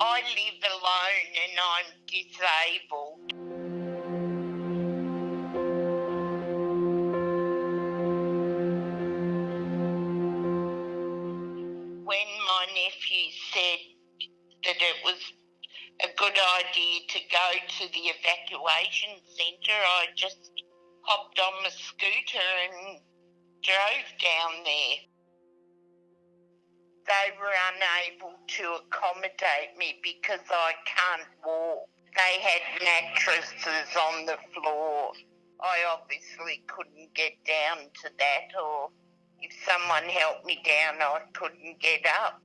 I live alone and I'm disabled. When my nephew said that it was a good idea to go to the evacuation centre, I just hopped on my scooter and drove down there. They were unable to accommodate me because I can't walk. They had mattresses on the floor. I obviously couldn't get down to that, or if someone helped me down, I couldn't get up.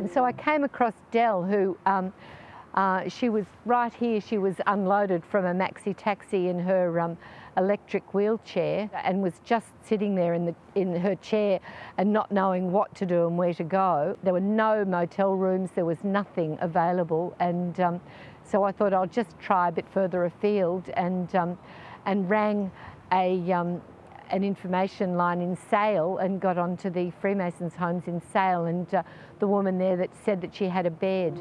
And so I came across Dell, who um, uh, she was right here. She was unloaded from a maxi taxi in her um, electric wheelchair and was just sitting there in, the, in her chair and not knowing what to do and where to go. There were no motel rooms, there was nothing available. And um, so I thought I'll just try a bit further afield and, um, and rang a, um, an information line in Sale and got onto the Freemasons homes in Sale and uh, the woman there that said that she had a bed.